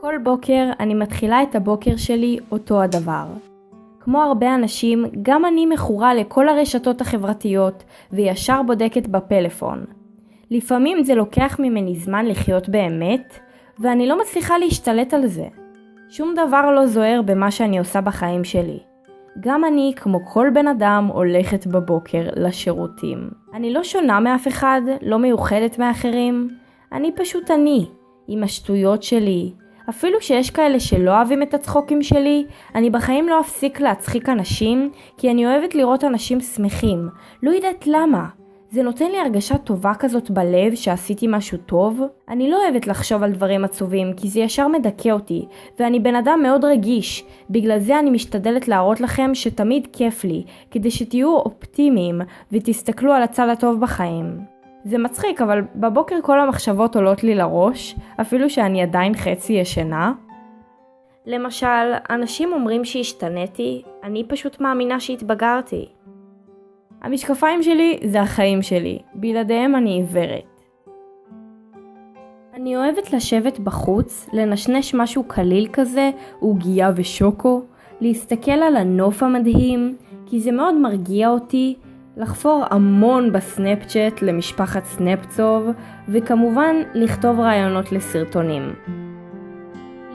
כל בוקר אני מתחילה את הבוקר שלי אותו הדבר. כמו הרבה אנשים, גם אני מכורה לכל הרשתות החברתיות וישר בודקת בפלאפון. לפעמים זה לוקח ממני זמן לחיות באמת, ואני לא מצליחה להשתלט על זה. שום דבר לא זוהר במה שאני עושה בחיים שלי. גם אני, כמו כל בן אדם, הולכת בבוקר לשירותים. אני לא שונה מאף אחד, לא מיוחדת מאחרים. אני פשוט אני, עם השטויות שלי. אפילו שיש כאלה שלא אוהבים את הצחוקים שלי, אני בחיים לא אפסיק להצחיק אנשים, כי אני אוהבת לראות אנשים שמחים. לא יודעת למה. זה נותן לי הרגשה טובה כזאת בלב שעשיתי משהו טוב. אני לא אוהבת לחשוב על דברים עצובים כי זה ישר מדכא אותי, ואני בן אדם מאוד רגיש. בגלל זה אני משתדלת להראות לכם שתמיד כיף לי, כדי שתהיו אופטימיים ותסתכלו על הצד הטוב בחיים. זה מצחיק, אבל בבוקר כל המחשבות עולות לי לראש, אפילו שאני עדיין חצי ישנה. למשל, אנשים אומרים שהשתניתי, אני פשוט מאמינה שהתבגרתי. המשקפיים שלי זה החיים שלי, בלעדיהם אני עיוורת. אני אוהבת לשבת בחוץ, לנשנש משהו קליל כזה, עוגייה ושוקו, להסתכל על הנוף המדהים, כי זה מאוד מרגיע אותי, לחפור המון בסנאפצ'אט למשפחת סנאפצוב, וכמובן לכתוב רעיונות לסרטונים.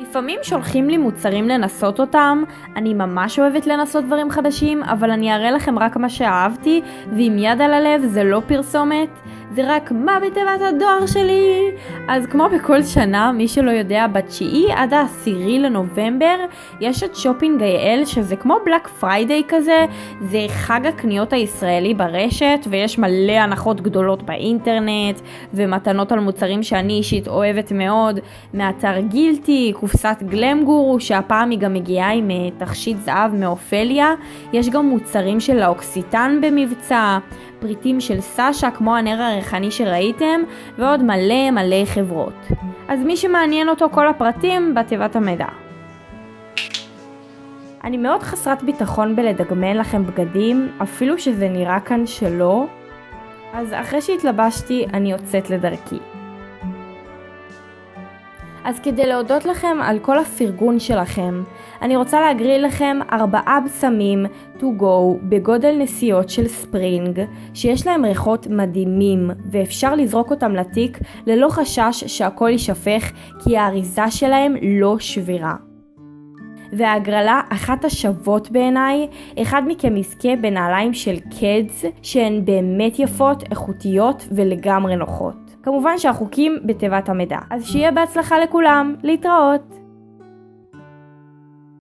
לפעמים שולחים לי מוצרים לנסות אותם, אני ממש אוהבת לנסות דברים חדשים, אבל אני אראה לכם רק מה שאהבתי, ועם יד על הלב זה לא פרסומת, זה רק מה בתיבת הדואר שלי. אז כמו בכל שנה, מי שלא יודע, בתשיעי עד העשירי לנובמבר יש את Shopping IL, שזה כמו Black Friday כזה, זה חג הקניות הישראלי ברשת, ויש מלא הנחות גדולות באינטרנט, ומתנות על מוצרים שאני אישית אוהבת מאוד, מאתר גילטי, קופסת גלאמגורו, שהפעם היא גם מגיעה עם אה, תכשיט זהב מאופליה, יש גם מוצרים של ל'אוקסיטן במבצע. פריטים של סאשה כמו הנר הריחני שראיתם ועוד מלא מלא חברות. אז מי שמעניין אותו כל הפרטים בתיבת המידע. אני מאוד חסרת ביטחון בלדגמן לכם בגדים, אפילו שזה נראה כאן שלא, אז אחרי שהתלבשתי אני יוצאת לדרכי. אז כדי להודות לכם על כל הפרגון שלכם, אני רוצה להגריל לכם ארבעה בשמים to go בגודל נסיעות של ספרינג, שיש להם ריחות מדהימים, ואפשר לזרוק אותם לתיק ללא חשש שהכל יישפך, כי האריזה שלהם לא שבירה. וההגרלה אחת השוות בעיניי, אחד מכם יזכה בנעליים של קדס שהן באמת יפות, איכותיות ולגמרי נוחות. כמובן שהחוקים בתיבת המידע. אז שיהיה בהצלחה לכולם, להתראות!